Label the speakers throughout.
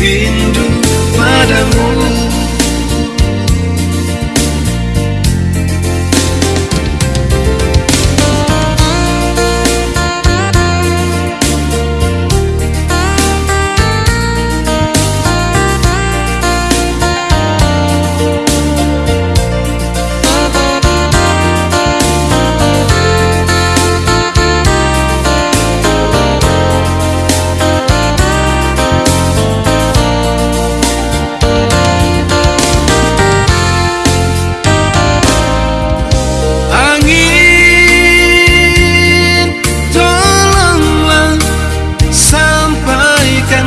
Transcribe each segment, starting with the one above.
Speaker 1: rindu padamu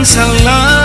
Speaker 1: Sao